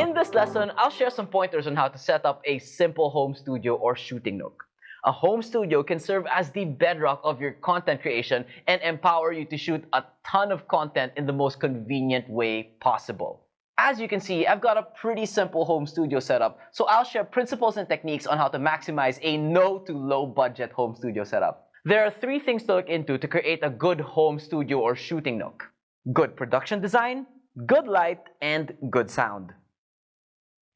In this lesson, I'll share some pointers on how to set up a simple home studio or shooting nook. A home studio can serve as the bedrock of your content creation and empower you to shoot a ton of content in the most convenient way possible. As you can see, I've got a pretty simple home studio setup, so I'll share principles and techniques on how to maximize a no to low budget home studio setup. There are three things to look into to create a good home studio or shooting nook. Good production design, good light, and good sound.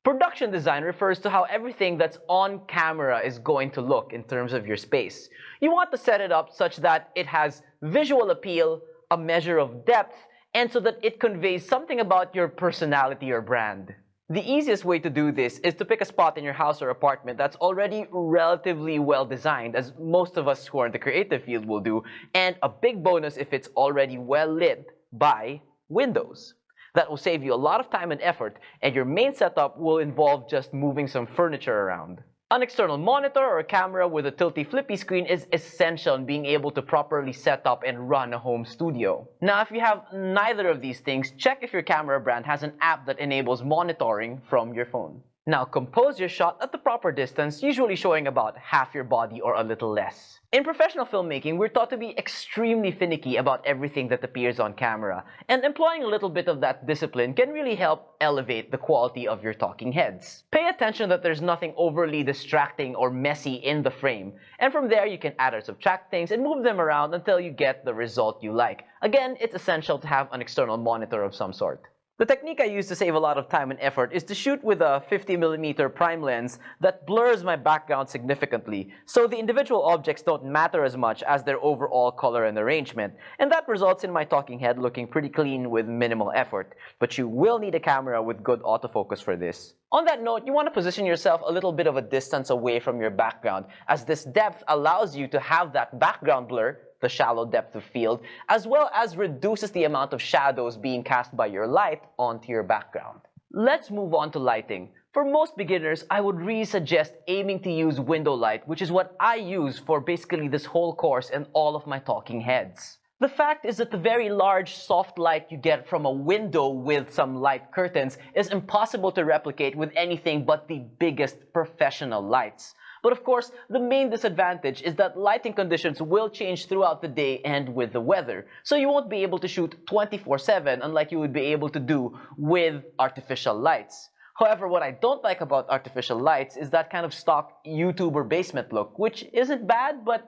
Production design refers to how everything that's on camera is going to look in terms of your space. You want to set it up such that it has visual appeal, a measure of depth, and so that it conveys something about your personality or brand. The easiest way to do this is to pick a spot in your house or apartment that's already relatively well designed, as most of us who are in the creative field will do, and a big bonus if it's already well lit by windows. That will save you a lot of time and effort, and your main setup will involve just moving some furniture around. An external monitor or a camera with a tilty flippy screen is essential in being able to properly set up and run a home studio. Now, if you have neither of these things, check if your camera brand has an app that enables monitoring from your phone. Now compose your shot at the proper distance, usually showing about half your body or a little less. In professional filmmaking, we're taught to be extremely finicky about everything that appears on camera, and employing a little bit of that discipline can really help elevate the quality of your talking heads. Pay attention that there's nothing overly distracting or messy in the frame, and from there you can add or subtract things and move them around until you get the result you like. Again, it's essential to have an external monitor of some sort. The technique I use to save a lot of time and effort is to shoot with a 50mm prime lens that blurs my background significantly, so the individual objects don't matter as much as their overall color and arrangement, and that results in my talking head looking pretty clean with minimal effort. But you will need a camera with good autofocus for this. On that note, you want to position yourself a little bit of a distance away from your background, as this depth allows you to have that background blur the shallow depth of field, as well as reduces the amount of shadows being cast by your light onto your background. Let's move on to lighting. For most beginners, I would really suggest aiming to use window light, which is what I use for basically this whole course and all of my talking heads. The fact is that the very large soft light you get from a window with some light curtains is impossible to replicate with anything but the biggest professional lights. But of course, the main disadvantage is that lighting conditions will change throughout the day and with the weather. So you won't be able to shoot 24-7 unlike you would be able to do with artificial lights. However, what I don't like about artificial lights is that kind of stock YouTuber basement look, which isn't bad, but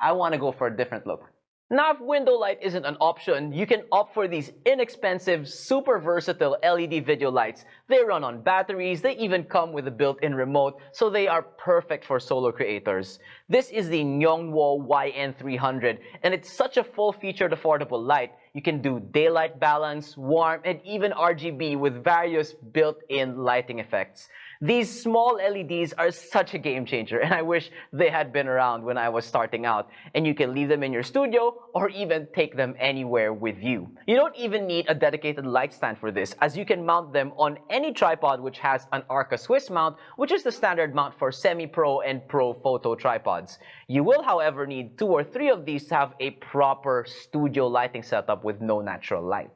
I want to go for a different look. Now, if window light isn't an option, you can opt for these inexpensive, super versatile LED video lights. They run on batteries, they even come with a built-in remote, so they are perfect for solo creators. This is the Yongnuo YN300, and it's such a full-featured affordable light. You can do daylight balance, warm, and even RGB with various built-in lighting effects. These small LEDs are such a game changer and I wish they had been around when I was starting out. And you can leave them in your studio or even take them anywhere with you. You don't even need a dedicated light stand for this as you can mount them on any tripod which has an Arca Swiss mount which is the standard mount for semi-pro and pro photo tripods. You will however need two or three of these to have a proper studio lighting setup with no natural light.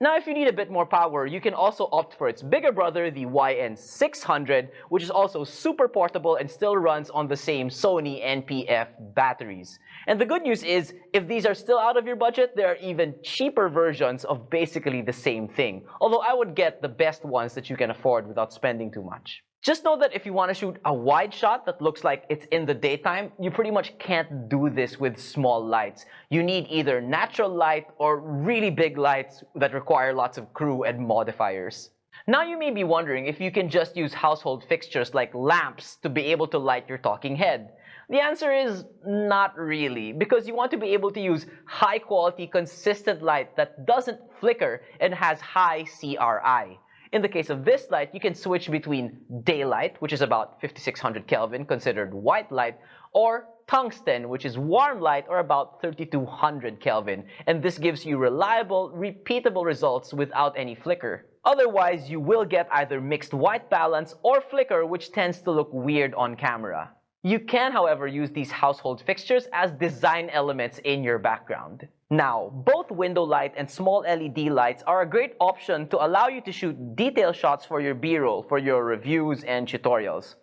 Now, if you need a bit more power, you can also opt for its bigger brother, the YN600, which is also super portable and still runs on the same Sony NP-F batteries. And the good news is, if these are still out of your budget, there are even cheaper versions of basically the same thing. Although I would get the best ones that you can afford without spending too much. Just know that if you want to shoot a wide shot that looks like it's in the daytime, you pretty much can't do this with small lights. You need either natural light or really big lights that require lots of crew and modifiers. Now you may be wondering if you can just use household fixtures like lamps to be able to light your talking head. The answer is not really, because you want to be able to use high quality, consistent light that doesn't flicker and has high CRI. In the case of this light, you can switch between daylight, which is about 5600 Kelvin, considered white light, or tungsten, which is warm light, or about 3200 Kelvin. And this gives you reliable, repeatable results without any flicker. Otherwise, you will get either mixed white balance or flicker, which tends to look weird on camera. You can, however, use these household fixtures as design elements in your background. Now, both window light and small LED lights are a great option to allow you to shoot detail shots for your B-roll, for your reviews and tutorials.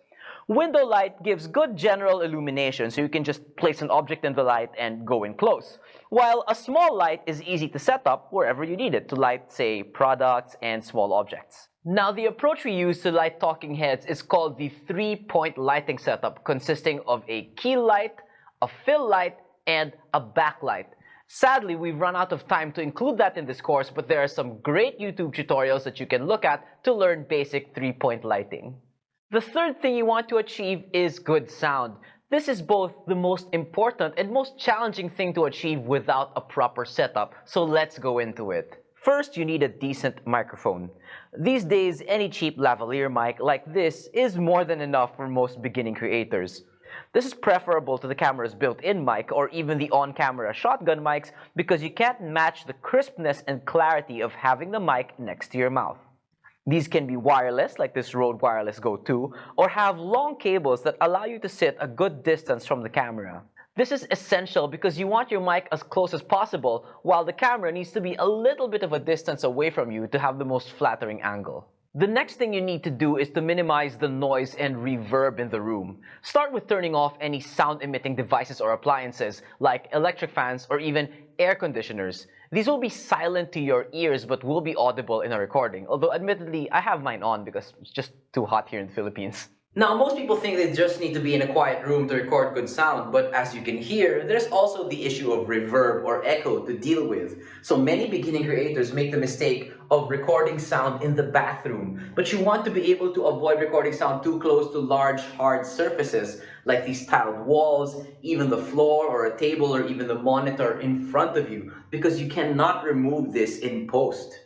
Window light gives good general illumination, so you can just place an object in the light and go in close. While a small light is easy to set up wherever you need it to light, say, products and small objects. Now, the approach we use to light talking heads is called the three-point lighting setup, consisting of a key light, a fill light, and a backlight. Sadly, we've run out of time to include that in this course, but there are some great YouTube tutorials that you can look at to learn basic three-point lighting. The third thing you want to achieve is good sound. This is both the most important and most challenging thing to achieve without a proper setup, so let's go into it. First, you need a decent microphone. These days, any cheap lavalier mic like this is more than enough for most beginning creators. This is preferable to the camera's built-in mic or even the on-camera shotgun mics because you can't match the crispness and clarity of having the mic next to your mouth. These can be wireless, like this Rode Wireless Go 2, or have long cables that allow you to sit a good distance from the camera. This is essential because you want your mic as close as possible while the camera needs to be a little bit of a distance away from you to have the most flattering angle. The next thing you need to do is to minimize the noise and reverb in the room. Start with turning off any sound-emitting devices or appliances like electric fans or even air conditioners. These will be silent to your ears but will be audible in a recording, although admittedly I have mine on because it's just too hot here in the Philippines. Now, most people think they just need to be in a quiet room to record good sound, but as you can hear, there's also the issue of reverb or echo to deal with. So many beginning creators make the mistake of recording sound in the bathroom, but you want to be able to avoid recording sound too close to large, hard surfaces, like these tiled walls, even the floor or a table or even the monitor in front of you, because you cannot remove this in post.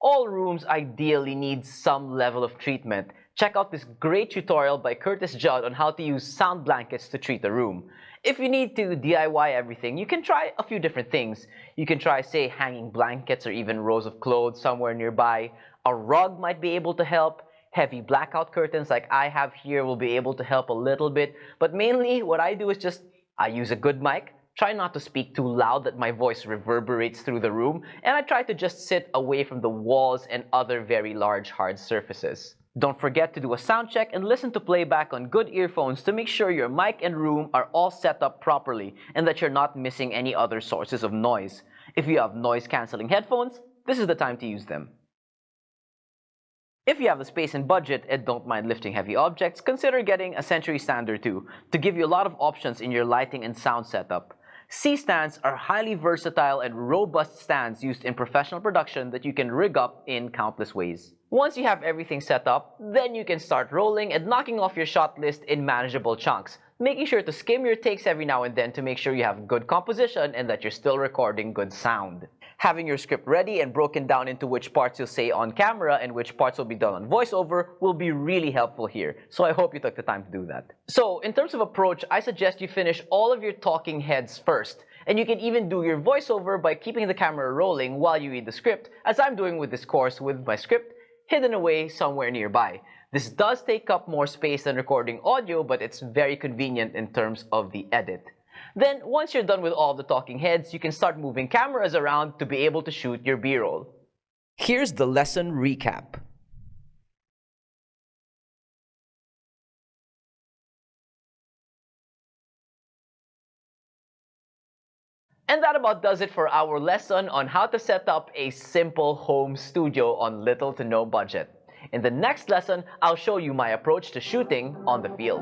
All rooms ideally need some level of treatment, check out this great tutorial by Curtis Judd on how to use sound blankets to treat a room. If you need to DIY everything, you can try a few different things. You can try, say, hanging blankets or even rows of clothes somewhere nearby. A rug might be able to help. Heavy blackout curtains like I have here will be able to help a little bit. But mainly, what I do is just, I use a good mic, try not to speak too loud that my voice reverberates through the room, and I try to just sit away from the walls and other very large hard surfaces. Don't forget to do a sound check and listen to playback on good earphones to make sure your mic and room are all set up properly and that you're not missing any other sources of noise. If you have noise-canceling headphones, this is the time to use them. If you have the space and budget and don't mind lifting heavy objects, consider getting a Century Stand or two to give you a lot of options in your lighting and sound setup. C-stands are highly versatile and robust stands used in professional production that you can rig up in countless ways. Once you have everything set up, then you can start rolling and knocking off your shot list in manageable chunks, making sure to skim your takes every now and then to make sure you have good composition and that you're still recording good sound. Having your script ready and broken down into which parts you'll say on camera and which parts will be done on voiceover will be really helpful here. So I hope you took the time to do that. So in terms of approach, I suggest you finish all of your talking heads first. And you can even do your voiceover by keeping the camera rolling while you read the script, as I'm doing with this course with my script hidden away somewhere nearby. This does take up more space than recording audio, but it's very convenient in terms of the edit. Then, once you're done with all the talking heads, you can start moving cameras around to be able to shoot your B-roll. Here's the lesson recap. And that about does it for our lesson on how to set up a simple home studio on little to no budget. In the next lesson, I'll show you my approach to shooting on the field.